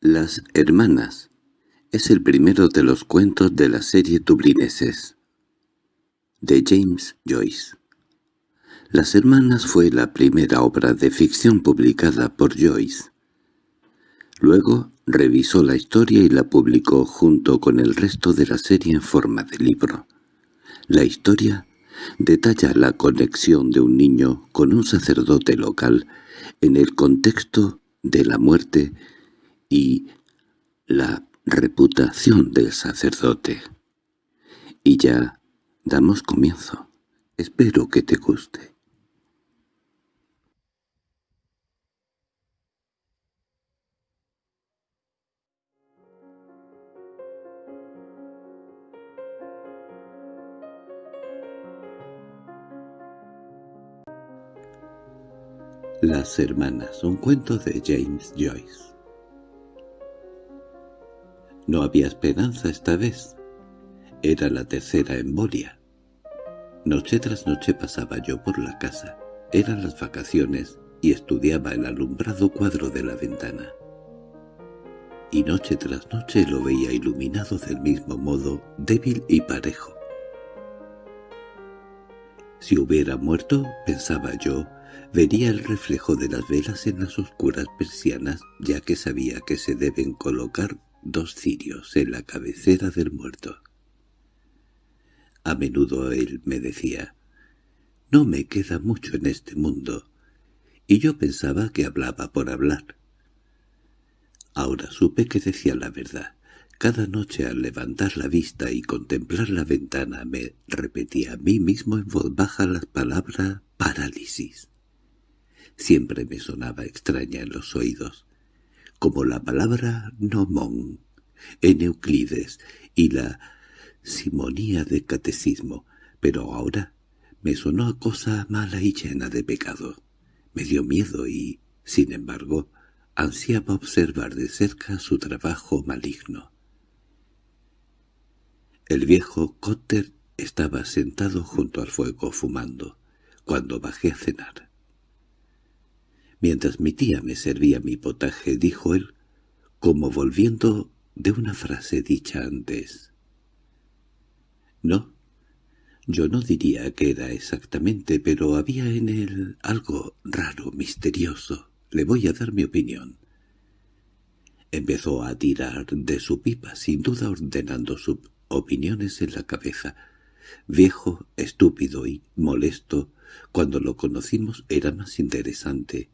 Las hermanas es el primero de los cuentos de la serie Dublineses de James Joyce. Las hermanas fue la primera obra de ficción publicada por Joyce. Luego revisó la historia y la publicó junto con el resto de la serie en forma de libro. La historia detalla la conexión de un niño con un sacerdote local en el contexto de la muerte y la reputación del sacerdote. Y ya damos comienzo. Espero que te guste. Las hermanas, un cuento de James Joyce. No había esperanza esta vez. Era la tercera embolia. Noche tras noche pasaba yo por la casa. Eran las vacaciones y estudiaba el alumbrado cuadro de la ventana. Y noche tras noche lo veía iluminado del mismo modo, débil y parejo. Si hubiera muerto, pensaba yo, Vería el reflejo de las velas en las oscuras persianas, ya que sabía que se deben colocar dos cirios en la cabecera del muerto. A menudo él me decía, «No me queda mucho en este mundo», y yo pensaba que hablaba por hablar. Ahora supe que decía la verdad. Cada noche al levantar la vista y contemplar la ventana me repetía a mí mismo en voz baja las palabras «parálisis» siempre me sonaba extraña en los oídos, como la palabra «nomón» en Euclides y la simonía de catecismo, pero ahora me sonó a cosa mala y llena de pecado. Me dio miedo y, sin embargo, ansiaba observar de cerca su trabajo maligno. El viejo Cotter estaba sentado junto al fuego fumando, cuando bajé a cenar. Mientras mi tía me servía mi potaje, dijo él, como volviendo de una frase dicha antes. No, yo no diría que era exactamente, pero había en él algo raro, misterioso. Le voy a dar mi opinión. Empezó a tirar de su pipa, sin duda ordenando sus opiniones en la cabeza. Viejo, estúpido y molesto, cuando lo conocimos era más interesante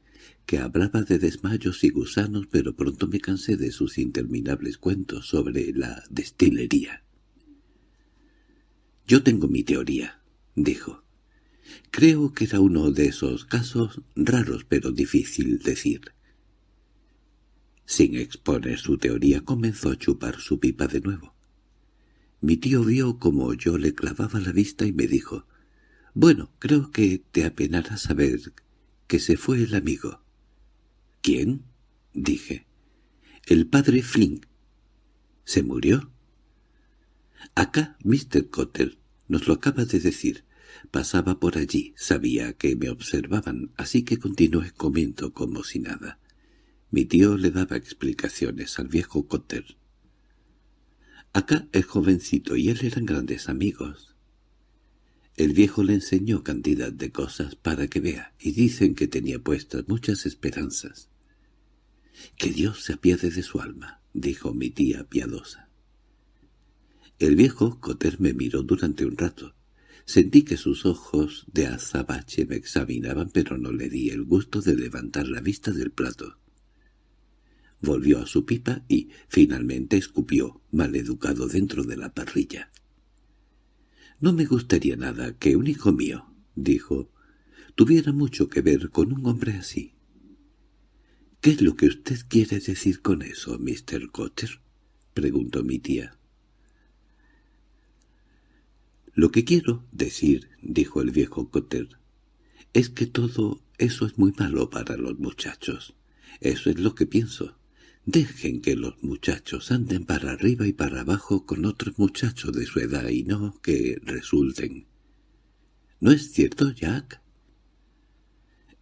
que hablaba de desmayos y gusanos, pero pronto me cansé de sus interminables cuentos sobre la destilería. «Yo tengo mi teoría», dijo. «Creo que era uno de esos casos raros pero difícil decir». Sin exponer su teoría comenzó a chupar su pipa de nuevo. Mi tío vio como yo le clavaba la vista y me dijo, «Bueno, creo que te apenará saber que se fue el amigo». —¿Quién? —dije. —El padre Flynn. —¿Se murió? —Acá, Mr. Cotter, nos lo acaba de decir. Pasaba por allí, sabía que me observaban, así que continué comiendo como si nada. Mi tío le daba explicaciones al viejo Cotter. Acá el jovencito y él eran grandes amigos. El viejo le enseñó cantidad de cosas para que vea, y dicen que tenía puestas muchas esperanzas. —Que Dios se apiade de su alma —dijo mi tía piadosa. El viejo Coter me miró durante un rato. Sentí que sus ojos de azabache me examinaban, pero no le di el gusto de levantar la vista del plato. Volvió a su pipa y, finalmente, escupió, maleducado dentro de la parrilla. «No me gustaría nada que un hijo mío», dijo, «tuviera mucho que ver con un hombre así». —¿Qué es lo que usted quiere decir con eso, Mr. Cotter? —preguntó mi tía. —Lo que quiero decir —dijo el viejo Cotter— es que todo eso es muy malo para los muchachos. Eso es lo que pienso. Dejen que los muchachos anden para arriba y para abajo con otros muchachos de su edad y no que resulten. ¿No es cierto, Jack?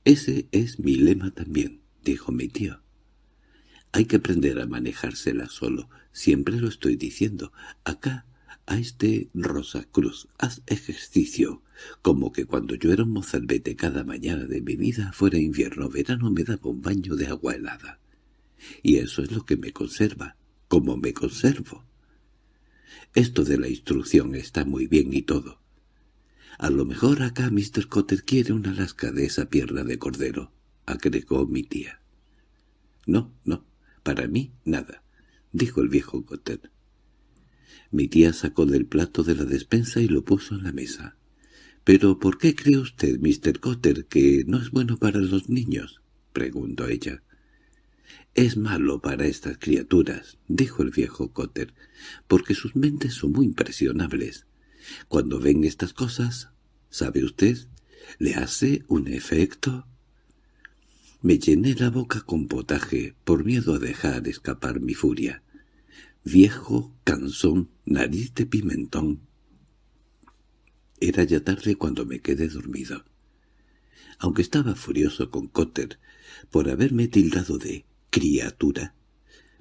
Ese es mi lema también, dijo mi tío. Hay que aprender a manejársela solo. Siempre lo estoy diciendo. Acá, a este Rosa Cruz, haz ejercicio. Como que cuando yo era un mozalbete cada mañana de mi vida, fuera invierno o verano, me daba un baño de agua helada. Y eso es lo que me conserva, como me conservo. Esto de la instrucción está muy bien y todo. A lo mejor acá Mr. Cotter quiere una lasca de esa pierna de cordero, agregó mi tía. No, no, para mí nada, dijo el viejo Cotter. Mi tía sacó del plato de la despensa y lo puso en la mesa. —¿Pero por qué cree usted, Mr. Cotter, que no es bueno para los niños? —preguntó ella. —Es malo para estas criaturas —dijo el viejo Cotter—, porque sus mentes son muy impresionables. Cuando ven estas cosas, ¿sabe usted? Le hace un efecto. Me llené la boca con potaje por miedo a dejar escapar mi furia. Viejo, cansón, nariz de pimentón. Era ya tarde cuando me quedé dormido. Aunque estaba furioso con Cotter por haberme tildado de criatura.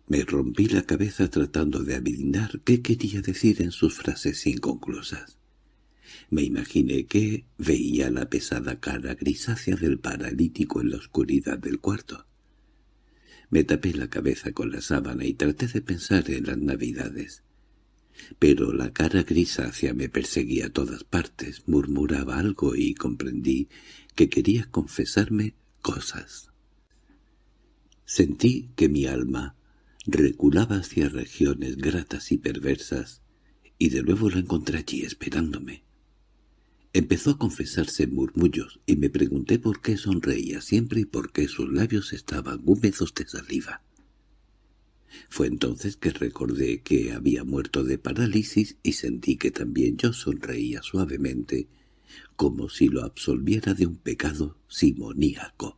Me rompí la cabeza tratando de adivinar qué quería decir en sus frases inconclusas. Me imaginé que veía la pesada cara grisácea del paralítico en la oscuridad del cuarto. Me tapé la cabeza con la sábana y traté de pensar en las navidades. Pero la cara grisácea me perseguía a todas partes, murmuraba algo y comprendí que quería confesarme cosas. Sentí que mi alma reculaba hacia regiones gratas y perversas, y de nuevo la encontré allí esperándome. Empezó a confesarse murmullos, y me pregunté por qué sonreía siempre y por qué sus labios estaban húmedos de saliva. Fue entonces que recordé que había muerto de parálisis y sentí que también yo sonreía suavemente, como si lo absolviera de un pecado simoníaco.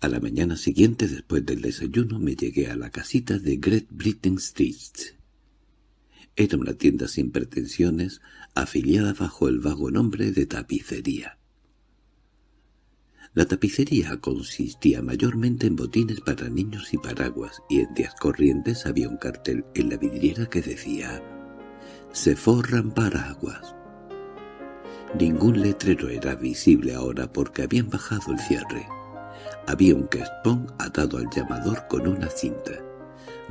A la mañana siguiente, después del desayuno, me llegué a la casita de Great Britain Street. Era una tienda sin pretensiones, afiliada bajo el vago nombre de tapicería. La tapicería consistía mayormente en botines para niños y paraguas, y en días corrientes había un cartel en la vidriera que decía «Se forran paraguas». Ningún letrero era visible ahora porque habían bajado el cierre. Había un crespón atado al llamador con una cinta.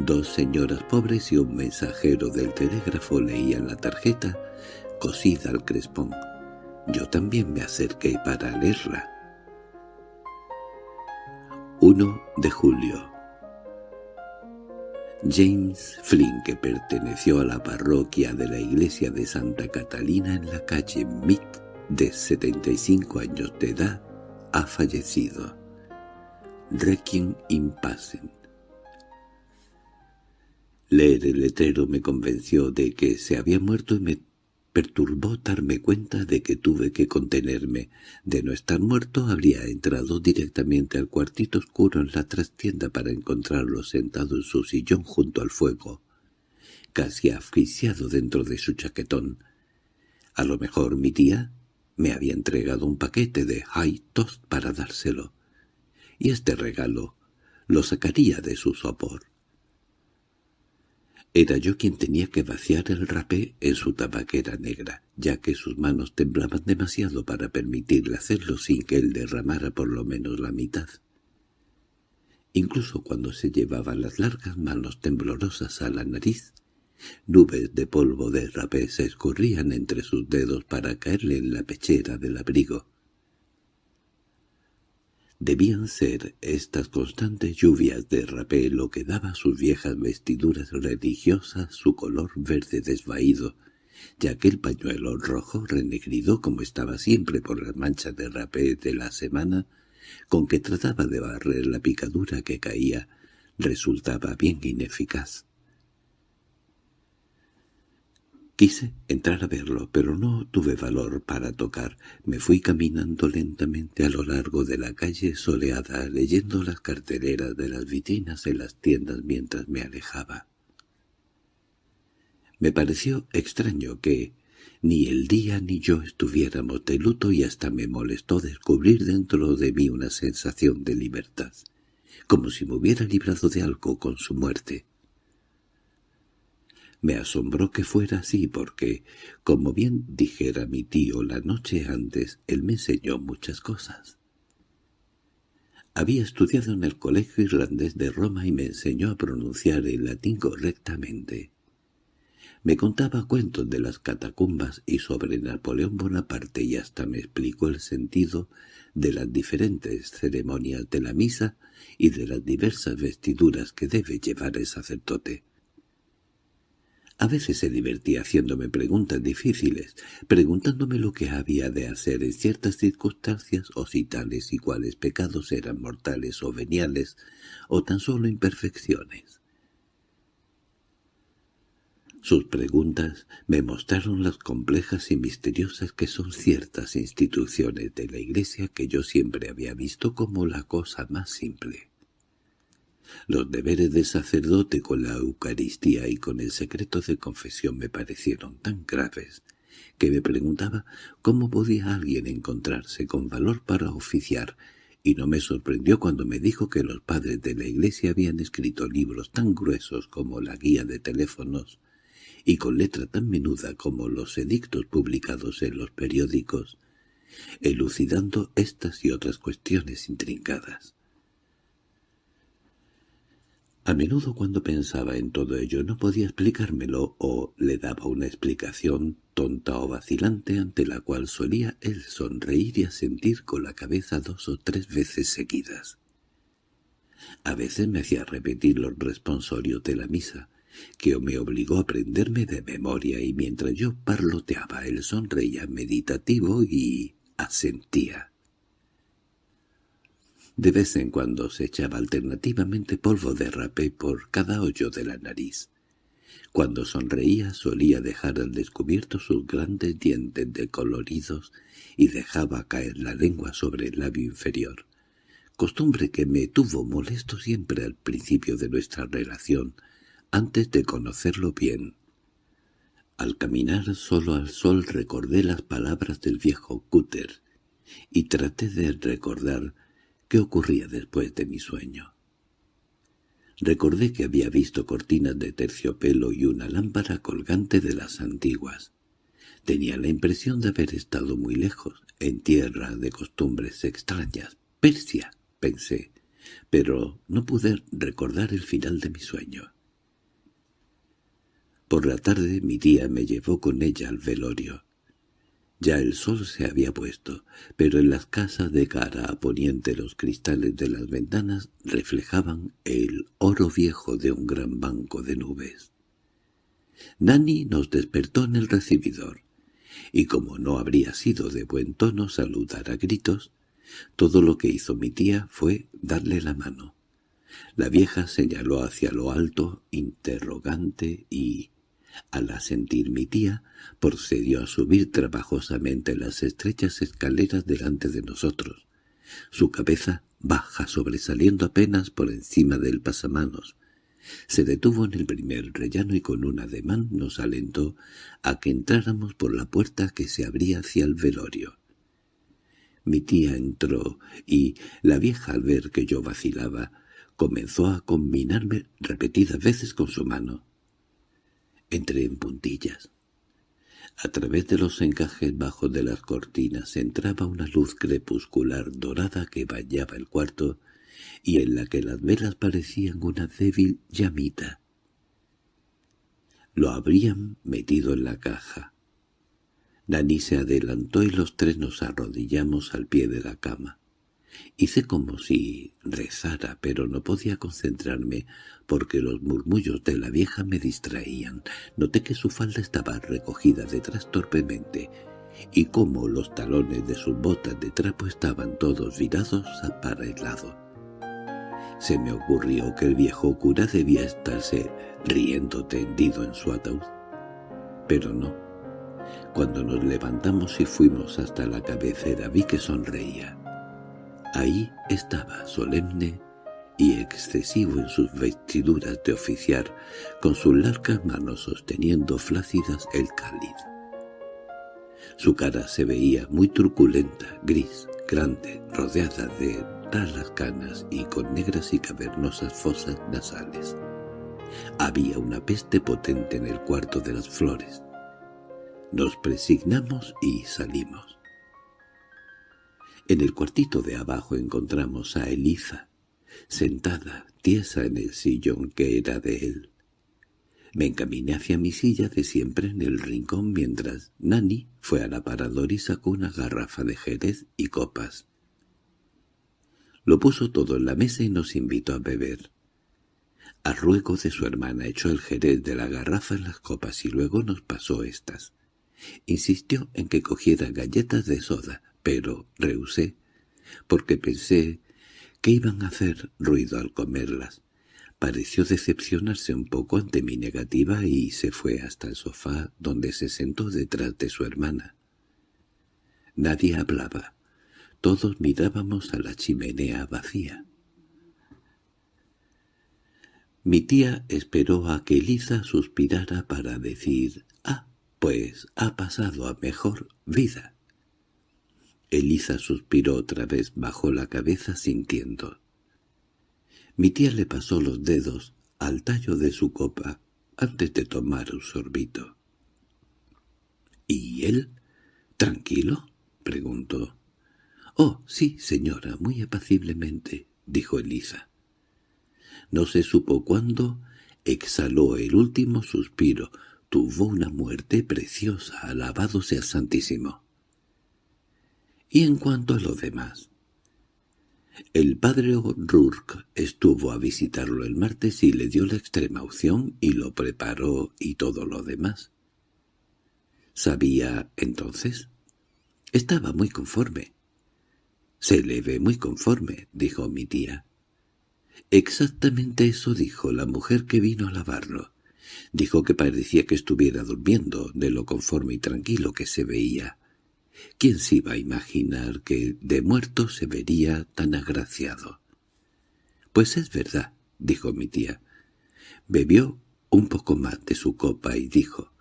Dos señoras pobres y un mensajero del telégrafo leían la tarjeta, cosida al crespón. Yo también me acerqué para leerla. 1 de julio James Flynn, que perteneció a la parroquia de la iglesia de Santa Catalina en la calle Mead, de 75 años de edad, ha fallecido. Requiem in. Leer el letrero me convenció de que se había muerto y me perturbó darme cuenta de que tuve que contenerme. De no estar muerto habría entrado directamente al cuartito oscuro en la trastienda para encontrarlo sentado en su sillón junto al fuego, casi asfixiado dentro de su chaquetón. A lo mejor mi tía me había entregado un paquete de high toast para dárselo y este regalo lo sacaría de su sopor. Era yo quien tenía que vaciar el rapé en su tabaquera negra, ya que sus manos temblaban demasiado para permitirle hacerlo sin que él derramara por lo menos la mitad. Incluso cuando se llevaba las largas manos temblorosas a la nariz, nubes de polvo de rapé se escurrían entre sus dedos para caerle en la pechera del abrigo. Debían ser estas constantes lluvias de rapé lo que daba a sus viejas vestiduras religiosas su color verde desvaído, ya que el pañuelo rojo renegrido como estaba siempre por las manchas de rapé de la semana, con que trataba de barrer la picadura que caía, resultaba bien ineficaz. Quise entrar a verlo, pero no tuve valor para tocar. Me fui caminando lentamente a lo largo de la calle soleada, leyendo las carteleras de las vitrinas en las tiendas mientras me alejaba. Me pareció extraño que ni el día ni yo estuviéramos de luto y hasta me molestó descubrir dentro de mí una sensación de libertad. como si me hubiera librado de algo con su muerte. Me asombró que fuera así porque, como bien dijera mi tío la noche antes, él me enseñó muchas cosas. Había estudiado en el Colegio Irlandés de Roma y me enseñó a pronunciar el latín correctamente. Me contaba cuentos de las catacumbas y sobre Napoleón Bonaparte y hasta me explicó el sentido de las diferentes ceremonias de la misa y de las diversas vestiduras que debe llevar el sacerdote. A veces se divertía haciéndome preguntas difíciles, preguntándome lo que había de hacer en ciertas circunstancias o si tales y cuales pecados eran mortales o veniales o tan solo imperfecciones. Sus preguntas me mostraron las complejas y misteriosas que son ciertas instituciones de la Iglesia que yo siempre había visto como la cosa más simple. Los deberes de sacerdote con la Eucaristía y con el secreto de confesión me parecieron tan graves que me preguntaba cómo podía alguien encontrarse con valor para oficiar, y no me sorprendió cuando me dijo que los padres de la Iglesia habían escrito libros tan gruesos como la guía de teléfonos y con letra tan menuda como los edictos publicados en los periódicos, elucidando estas y otras cuestiones intrincadas. A menudo cuando pensaba en todo ello no podía explicármelo o le daba una explicación tonta o vacilante ante la cual solía él sonreír y asentir con la cabeza dos o tres veces seguidas. A veces me hacía repetir los responsorios de la misa, que me obligó a aprenderme de memoria y mientras yo parloteaba él sonreía meditativo y asentía. De vez en cuando se echaba alternativamente polvo de rapé por cada hoyo de la nariz. Cuando sonreía solía dejar al descubierto sus grandes dientes decoloridos y dejaba caer la lengua sobre el labio inferior, costumbre que me tuvo molesto siempre al principio de nuestra relación, antes de conocerlo bien. Al caminar solo al sol recordé las palabras del viejo Cúter y traté de recordar ¿Qué ocurría después de mi sueño? Recordé que había visto cortinas de terciopelo y una lámpara colgante de las antiguas. Tenía la impresión de haber estado muy lejos, en tierra de costumbres extrañas. Persia, pensé, pero no pude recordar el final de mi sueño. Por la tarde mi tía me llevó con ella al velorio. Ya el sol se había puesto, pero en las casas de cara a poniente los cristales de las ventanas reflejaban el oro viejo de un gran banco de nubes. Nani nos despertó en el recibidor, y como no habría sido de buen tono saludar a gritos, todo lo que hizo mi tía fue darle la mano. La vieja señaló hacia lo alto, interrogante, y al asentir mi tía, procedió a subir trabajosamente las estrechas escaleras delante de nosotros, su cabeza baja sobresaliendo apenas por encima del pasamanos. Se detuvo en el primer rellano y con un ademán nos alentó a que entráramos por la puerta que se abría hacia el velorio. Mi tía entró y, la vieja al ver que yo vacilaba, comenzó a combinarme repetidas veces con su mano. Entré en puntillas. A través de los encajes bajos de las cortinas entraba una luz crepuscular dorada que bañaba el cuarto y en la que las velas parecían una débil llamita. Lo habrían metido en la caja. Dani se adelantó y los tres nos arrodillamos al pie de la cama. Hice como si rezara, pero no podía concentrarme porque los murmullos de la vieja me distraían. Noté que su falda estaba recogida detrás torpemente y como los talones de sus botas de trapo estaban todos virados para el lado. Se me ocurrió que el viejo cura debía estarse riendo tendido en su ataúd. Pero no. Cuando nos levantamos y fuimos hasta la cabecera vi que sonreía. Ahí estaba, solemne y excesivo en sus vestiduras de oficiar, con sus largas manos sosteniendo flácidas el cáliz. Su cara se veía muy truculenta, gris, grande, rodeada de raras canas y con negras y cavernosas fosas nasales. Había una peste potente en el cuarto de las flores. Nos presignamos y salimos. En el cuartito de abajo encontramos a Eliza, sentada, tiesa en el sillón que era de él. Me encaminé hacia mi silla de siempre en el rincón mientras Nani fue al aparador y sacó una garrafa de jerez y copas. Lo puso todo en la mesa y nos invitó a beber. A ruego de su hermana echó el jerez de la garrafa en las copas y luego nos pasó estas. Insistió en que cogiera galletas de soda, pero rehusé, porque pensé que iban a hacer ruido al comerlas. Pareció decepcionarse un poco ante mi negativa y se fue hasta el sofá donde se sentó detrás de su hermana. Nadie hablaba. Todos mirábamos a la chimenea vacía. Mi tía esperó a que Eliza suspirara para decir «Ah, pues ha pasado a mejor vida». Eliza suspiró otra vez, bajó la cabeza sintiendo. Mi tía le pasó los dedos al tallo de su copa antes de tomar un sorbito. —¿Y él? ¿Tranquilo? —preguntó. —Oh, sí, señora, muy apaciblemente —dijo Elisa. No se supo cuándo exhaló el último suspiro. Tuvo una muerte preciosa, alabado sea Santísimo. Y en cuanto a lo demás, el padre O'Rourke estuvo a visitarlo el martes y le dio la extrema opción y lo preparó y todo lo demás. ¿Sabía entonces? Estaba muy conforme. Se le ve muy conforme, dijo mi tía. Exactamente eso dijo la mujer que vino a lavarlo. Dijo que parecía que estuviera durmiendo, de lo conforme y tranquilo que se veía. ¿Quién se iba a imaginar que de muerto se vería tan agraciado? —Pues es verdad —dijo mi tía. Bebió un poco más de su copa y dijo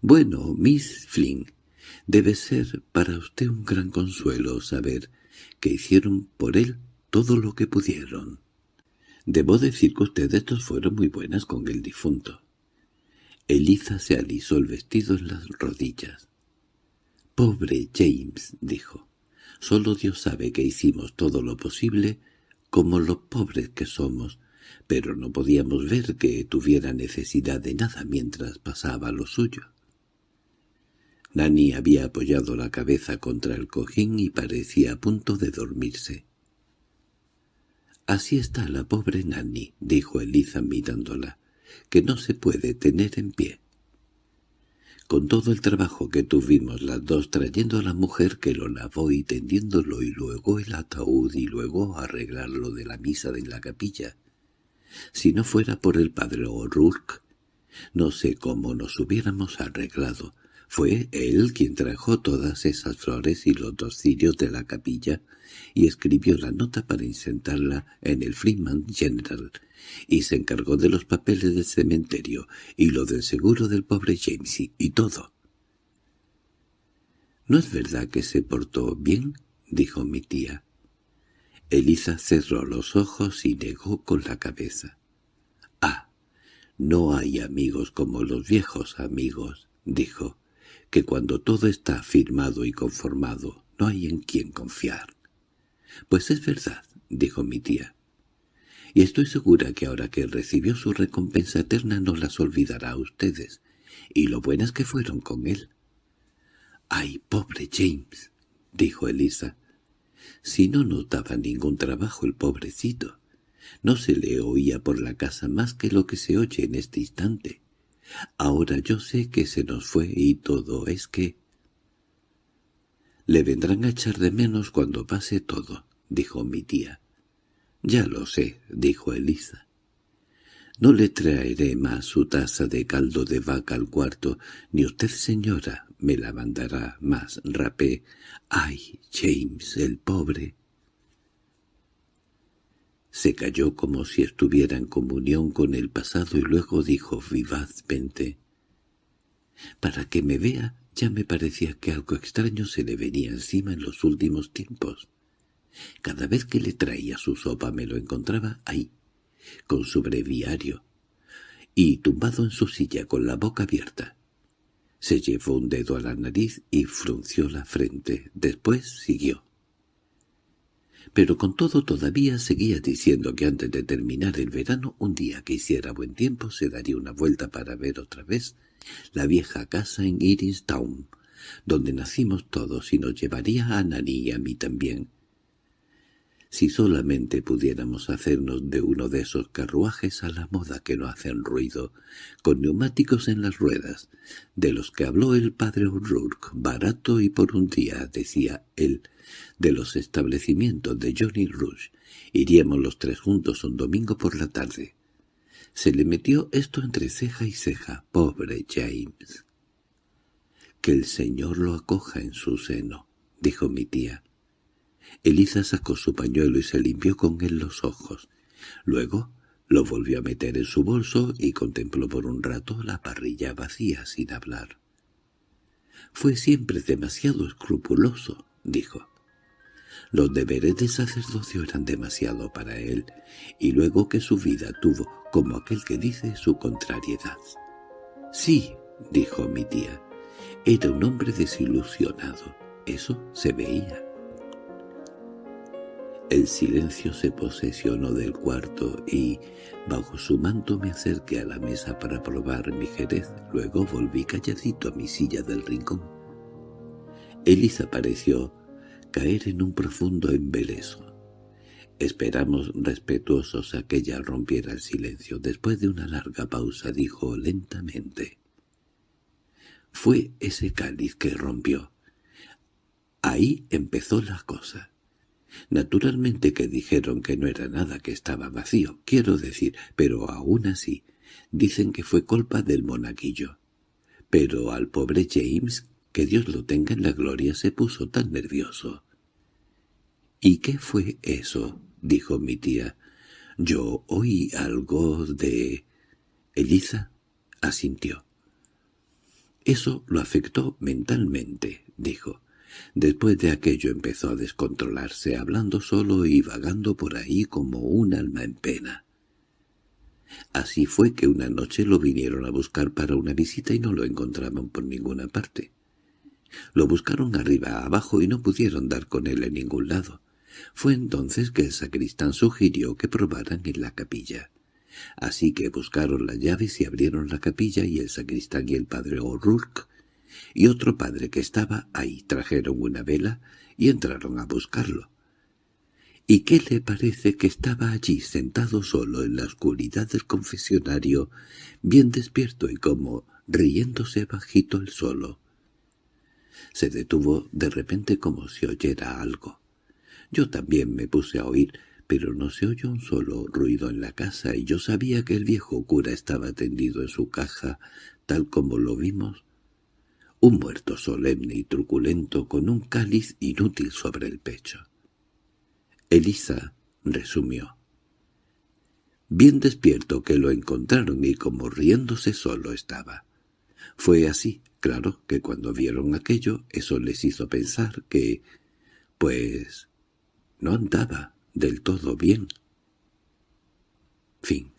—Bueno, Miss Flynn, debe ser para usted un gran consuelo saber que hicieron por él todo lo que pudieron. Debo decir que ustedes dos fueron muy buenas con el difunto. Eliza se alisó el vestido en las rodillas. «Pobre James», dijo. «Solo Dios sabe que hicimos todo lo posible, como los pobres que somos, pero no podíamos ver que tuviera necesidad de nada mientras pasaba lo suyo». Nani había apoyado la cabeza contra el cojín y parecía a punto de dormirse. «Así está la pobre Nani», dijo Eliza mirándola, «que no se puede tener en pie» con todo el trabajo que tuvimos las dos trayendo a la mujer que lo lavó y tendiéndolo y luego el ataúd y luego arreglarlo de la misa de la capilla. Si no fuera por el padre O'Rourke, no sé cómo nos hubiéramos arreglado. Fue él quien trajo todas esas flores y los dos cirios de la capilla y escribió la nota para insertarla en el Freeman General, y se encargó de los papeles del cementerio y lo del seguro del pobre Jamesy y todo. —¿No es verdad que se portó bien? —dijo mi tía. Eliza cerró los ojos y negó con la cabeza. —Ah, no hay amigos como los viejos amigos —dijo—, que cuando todo está firmado y conformado no hay en quien confiar. —Pues es verdad —dijo mi tía y estoy segura que ahora que recibió su recompensa eterna no las olvidará a ustedes, y lo buenas que fueron con él. —¡Ay, pobre James! —dijo Elisa. Si no notaba ningún trabajo el pobrecito. No se le oía por la casa más que lo que se oye en este instante. Ahora yo sé que se nos fue y todo es que... —Le vendrán a echar de menos cuando pase todo —dijo mi tía. —Ya lo sé —dijo Elisa. —No le traeré más su taza de caldo de vaca al cuarto, ni usted, señora, me la mandará más rapé. —¡Ay, James, el pobre! Se calló como si estuviera en comunión con el pasado y luego dijo vivazmente. —Para que me vea Ya me parecía que algo extraño se le venía encima en los últimos tiempos. Cada vez que le traía su sopa me lo encontraba ahí, con su breviario, y tumbado en su silla con la boca abierta. Se llevó un dedo a la nariz y frunció la frente. Después siguió. Pero con todo todavía seguía diciendo que antes de terminar el verano, un día que hiciera buen tiempo, se daría una vuelta para ver otra vez la vieja casa en Iris Town, donde nacimos todos, y nos llevaría a Nani y a mí también. Si solamente pudiéramos hacernos de uno de esos carruajes a la moda que no hacen ruido, con neumáticos en las ruedas, de los que habló el padre O'Rourke, barato y por un día, decía él, de los establecimientos de Johnny Rush, iríamos los tres juntos un domingo por la tarde. Se le metió esto entre ceja y ceja, pobre James. —Que el Señor lo acoja en su seno —dijo mi tía. Eliza sacó su pañuelo y se limpió con él los ojos. Luego lo volvió a meter en su bolso y contempló por un rato la parrilla vacía sin hablar. «Fue siempre demasiado escrupuloso», dijo. Los deberes de sacerdocio eran demasiado para él, y luego que su vida tuvo, como aquel que dice, su contrariedad. «Sí», dijo mi tía, «era un hombre desilusionado. Eso se veía». El silencio se posesionó del cuarto y, bajo su manto me acerqué a la mesa para probar mi jerez. Luego volví calladito a mi silla del rincón. Elisa pareció caer en un profundo embeleso. Esperamos respetuosos a que ella rompiera el silencio. Después de una larga pausa dijo lentamente. Fue ese cáliz que rompió. Ahí empezó la cosa. Naturalmente que dijeron que no era nada, que estaba vacío, quiero decir, pero aún así, dicen que fue culpa del monaguillo. Pero al pobre James, que Dios lo tenga en la gloria, se puso tan nervioso. —¿Y qué fue eso? —dijo mi tía. —Yo oí algo de... Elisa asintió. —Eso lo afectó mentalmente —dijo. Después de aquello empezó a descontrolarse, hablando solo y vagando por ahí como un alma en pena. Así fue que una noche lo vinieron a buscar para una visita y no lo encontraban por ninguna parte. Lo buscaron arriba abajo y no pudieron dar con él en ningún lado. Fue entonces que el sacristán sugirió que probaran en la capilla. Así que buscaron las llaves y abrieron la capilla y el sacristán y el padre O'Rourke y otro padre que estaba ahí trajeron una vela y entraron a buscarlo. ¿Y qué le parece que estaba allí sentado solo en la oscuridad del confesionario, bien despierto y como riéndose bajito el solo? Se detuvo de repente como si oyera algo. Yo también me puse a oír, pero no se oyó un solo ruido en la casa y yo sabía que el viejo cura estaba tendido en su caja, tal como lo vimos, un muerto solemne y truculento con un cáliz inútil sobre el pecho. Elisa resumió. Bien despierto que lo encontraron y como riéndose solo estaba. Fue así, claro, que cuando vieron aquello, eso les hizo pensar que, pues, no andaba del todo bien. Fin